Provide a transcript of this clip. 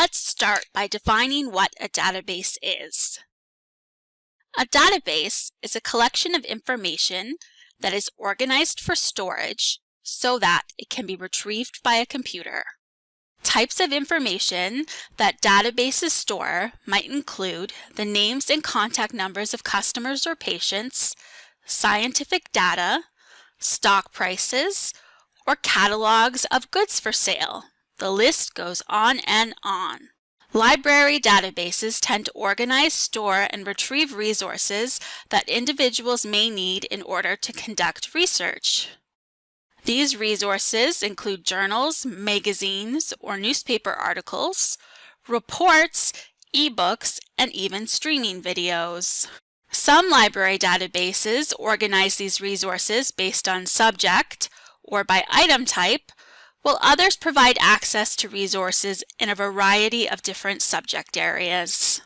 Let's start by defining what a database is. A database is a collection of information that is organized for storage so that it can be retrieved by a computer. Types of information that databases store might include the names and contact numbers of customers or patients, scientific data, stock prices, or catalogs of goods for sale. The list goes on and on. Library databases tend to organize, store, and retrieve resources that individuals may need in order to conduct research. These resources include journals, magazines, or newspaper articles, reports, ebooks, and even streaming videos. Some library databases organize these resources based on subject or by item type, while others provide access to resources in a variety of different subject areas.